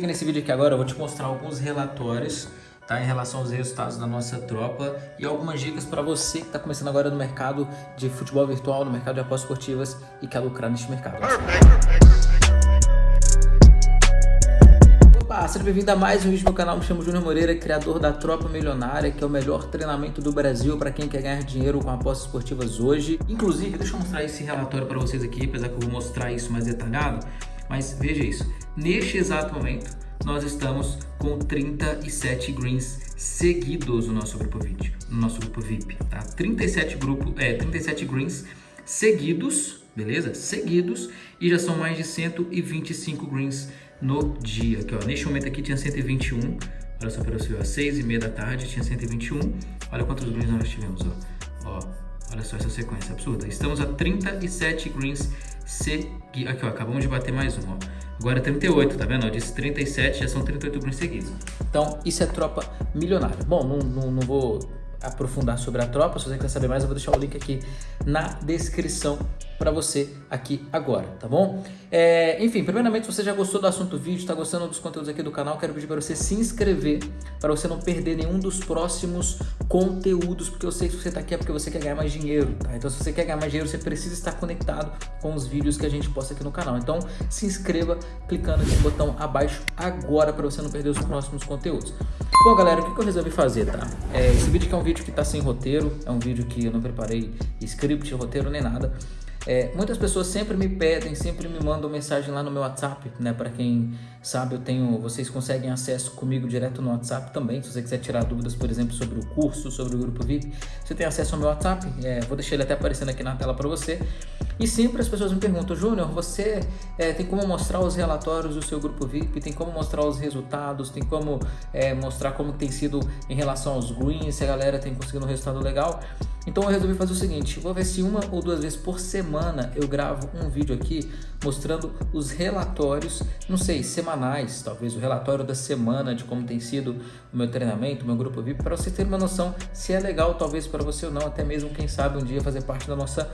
que nesse vídeo aqui agora eu vou te mostrar alguns relatórios tá, em relação aos resultados da nossa tropa e algumas dicas para você que está começando agora no mercado de futebol virtual, no mercado de apostas esportivas e quer lucrar neste mercado. Opa, seja bem-vindo a mais um vídeo do meu canal, me chamo Júnior Moreira, criador da Tropa Milionária, que é o melhor treinamento do Brasil para quem quer ganhar dinheiro com apostas esportivas hoje. Inclusive, deixa eu mostrar esse relatório para vocês aqui, apesar que eu vou mostrar isso mais detalhado, mas veja isso, neste exato momento nós estamos com 37 greens seguidos no nosso grupo VIP, no nosso grupo VIP, tá? 37 grupo, é, 37 greens seguidos, beleza? Seguidos e já são mais de 125 greens no dia, aqui ó, neste momento aqui tinha 121, olha só para você, às 6 e meia da tarde tinha 121, olha quantos greens nós tivemos, ó, ó, olha só essa sequência absurda, estamos a 37 greens seguir. Aqui, ó, acabamos de bater mais um, ó. Agora 38, tá vendo? Eu disse 37, já são 38 grupos seguidos. Então, isso é tropa milionária. Bom, não, não, não vou aprofundar sobre a tropa, se você quer saber mais, eu vou deixar o link aqui na descrição para você aqui agora, tá bom? É, enfim, primeiramente, se você já gostou do assunto vídeo, está gostando dos conteúdos aqui do canal, quero pedir para você se inscrever, para você não perder nenhum dos próximos conteúdos, porque eu sei que você está aqui é porque você quer ganhar mais dinheiro, tá? Então, se você quer ganhar mais dinheiro, você precisa estar conectado com os vídeos que a gente posta aqui no canal. Então, se inscreva clicando no botão abaixo agora, para você não perder os próximos conteúdos. Bom, galera, o que eu resolvi fazer, tá? É, esse vídeo aqui é um vídeo que tá sem roteiro, é um vídeo que eu não preparei script, roteiro nem nada. É, muitas pessoas sempre me pedem, sempre me mandam mensagem lá no meu WhatsApp, né? Para quem sabe, eu tenho, vocês conseguem acesso comigo direto no WhatsApp também. Se você quiser tirar dúvidas, por exemplo, sobre o curso, sobre o grupo VIP, você tem acesso ao meu WhatsApp. É, vou deixar ele até aparecendo aqui na tela para você. E sempre as pessoas me perguntam, Júnior, você é, tem como mostrar os relatórios do seu grupo VIP? Tem como mostrar os resultados? Tem como é, mostrar como tem sido em relação aos greens? Se a galera tem conseguido um resultado legal? Então eu resolvi fazer o seguinte, vou ver se uma ou duas vezes por semana eu gravo um vídeo aqui mostrando os relatórios, não sei, semanais, talvez o relatório da semana de como tem sido o meu treinamento, o meu grupo VIP, para você ter uma noção se é legal talvez para você ou não, até mesmo quem sabe um dia fazer parte da nossa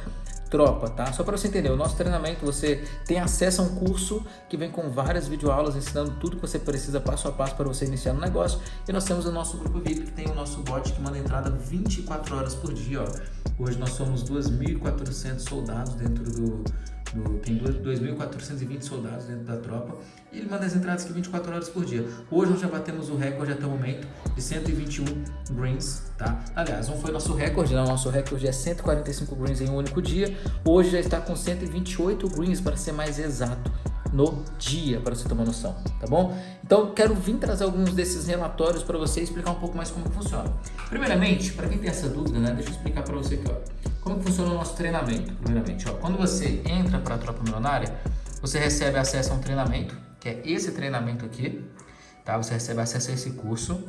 tropa, tá? Só para você entender, o nosso treinamento você tem acesso a um curso que vem com várias videoaulas ensinando tudo que você precisa passo a passo para você iniciar no negócio. E nós temos o nosso grupo VIP que tem o nosso bot que manda entrada 24 horas por dia, ó. Hoje nós somos 2.400 soldados dentro do do, tem 2.420 soldados dentro da tropa e ele manda as entradas aqui 24 horas por dia. Hoje nós já batemos o recorde até o momento de 121 greens, tá? Aliás, não foi nosso recorde, não. Nosso recorde é 145 greens em um único dia. Hoje já está com 128 greens, para ser mais exato no dia, para você uma noção, tá bom? Então, quero vir trazer alguns desses relatórios para você explicar um pouco mais como funciona. Primeiramente, para quem tem essa dúvida, né, deixa eu explicar para você aqui, ó. Como funciona o nosso treinamento, primeiramente, ó. Quando você entra para a Tropa Milionária, você recebe acesso a um treinamento, que é esse treinamento aqui, tá? Você recebe acesso a esse curso,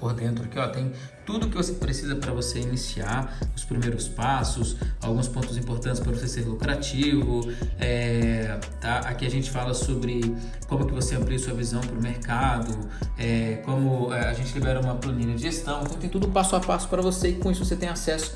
por dentro aqui, ó, tem tudo que você precisa para você iniciar, os primeiros passos, alguns pontos importantes para você ser lucrativo, é, tá? Aqui a gente fala sobre como que você amplia sua visão para o mercado, é, como é, a gente libera uma planilha de gestão, então tem tudo passo a passo para você e com isso você tem acesso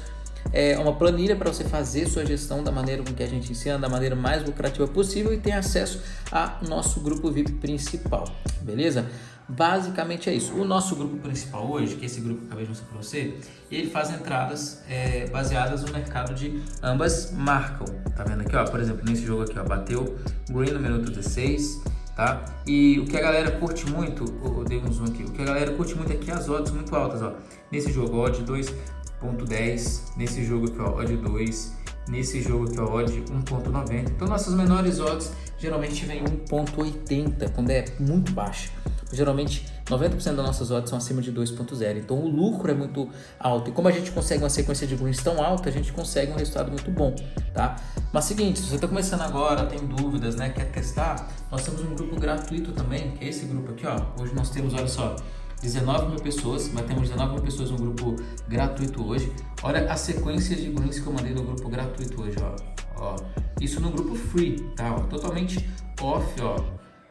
é uma planilha para você fazer sua gestão da maneira com que a gente ensina, da maneira mais lucrativa possível e tem acesso ao nosso grupo VIP principal, beleza? Basicamente é isso. O nosso grupo principal hoje, que é esse grupo que eu acabei de mostrar para você, ele faz entradas é, baseadas no mercado de ambas marcam. Tá vendo aqui, ó? Por exemplo, nesse jogo aqui, ó, bateu green no minuto 16, tá? E o que a galera curte muito, eu dei um zoom aqui, o que a galera curte muito aqui é as odds muito altas, ó. Nesse jogo, odd 2.10, nesse jogo aqui, ó, odd 2, nesse jogo aqui, ó, odd 1.90. Então, nossas menores odds geralmente vem 1.80, quando é muito baixa. Geralmente, 90% das nossas odds são acima de 2.0, então o lucro é muito alto. E como a gente consegue uma sequência de greens tão alta, a gente consegue um resultado muito bom, tá? Mas seguinte, se você está começando agora, tem dúvidas, né, quer testar, nós temos um grupo gratuito também, que é esse grupo aqui, ó. Hoje nós temos, olha só, 19 mil pessoas, batemos 19 mil pessoas no grupo gratuito hoje. Olha a sequência de greens que eu mandei no grupo gratuito hoje, ó. ó. Isso no grupo free, tá? Ó, totalmente off, ó.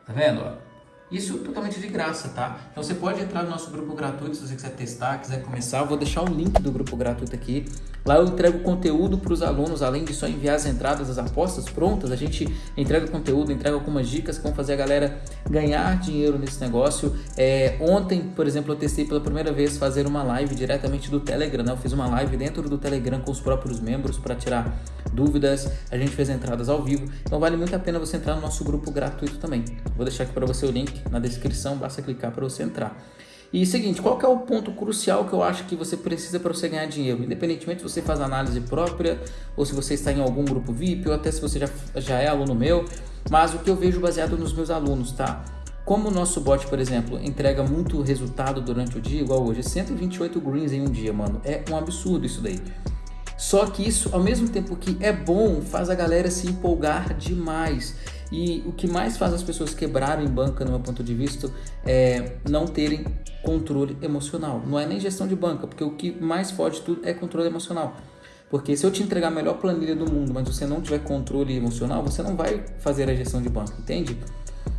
Tá vendo, ó? Isso totalmente de graça, tá? Então você pode entrar no nosso grupo gratuito se você quiser testar, quiser começar. Eu vou deixar o link do grupo gratuito aqui. Lá eu entrego conteúdo para os alunos, além de só enviar as entradas das apostas prontas, a gente entrega conteúdo, entrega algumas dicas que vão fazer a galera ganhar dinheiro nesse negócio. É, ontem, por exemplo, eu testei pela primeira vez fazer uma live diretamente do Telegram, né? Eu fiz uma live dentro do Telegram com os próprios membros para tirar dúvidas, a gente fez entradas ao vivo, então vale muito a pena você entrar no nosso grupo gratuito também. Vou deixar aqui para você o link na descrição, basta clicar para você entrar. E seguinte, qual é o ponto crucial que eu acho que você precisa para você ganhar dinheiro? Independentemente se você faz análise própria, ou se você está em algum grupo VIP, ou até se você já, já é aluno meu, mas o que eu vejo baseado nos meus alunos, tá? Como o nosso bot, por exemplo, entrega muito resultado durante o dia, igual hoje, 128 greens em um dia, mano. É um absurdo isso daí. Só que isso, ao mesmo tempo que é bom, faz a galera se empolgar demais. E o que mais faz as pessoas quebrarem banca, no meu ponto de vista, é não terem controle emocional. Não é nem gestão de banca, porque o que mais fode tudo é controle emocional. Porque se eu te entregar a melhor planilha do mundo, mas você não tiver controle emocional, você não vai fazer a gestão de banca, entende?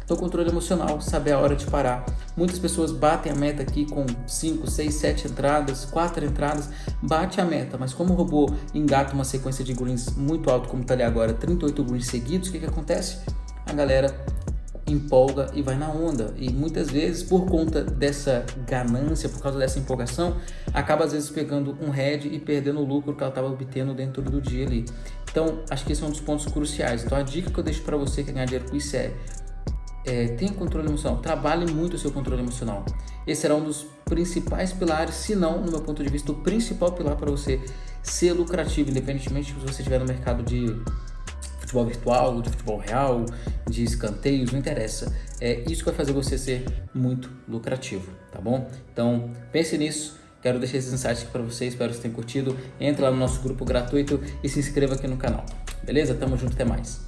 Então, controle emocional, saber a hora de parar. Muitas pessoas batem a meta aqui com 5, 6, 7 entradas, 4 entradas, bate a meta, mas como o robô engata uma sequência de greens muito alto, como está ali agora, 38 greens seguidos, o que, que acontece? A galera empolga e vai na onda. E muitas vezes, por conta dessa ganância, por causa dessa empolgação, acaba às vezes pegando um head e perdendo o lucro que ela estava obtendo dentro do dia ali. Então, acho que esse é um dos pontos cruciais. Então, a dica que eu deixo para você que ganhar dinheiro com isso é é, tenha controle emocional, trabalhe muito o seu controle emocional. Esse será um dos principais pilares, se não, no meu ponto de vista, o principal pilar para você ser lucrativo, independentemente se você estiver no mercado de futebol virtual, de futebol real, de escanteios, não interessa. É isso que vai fazer você ser muito lucrativo, tá bom? Então, pense nisso. Quero deixar esses insights aqui para vocês, espero que vocês tenham curtido. Entre lá no nosso grupo gratuito e se inscreva aqui no canal. Beleza? Tamo junto, até mais.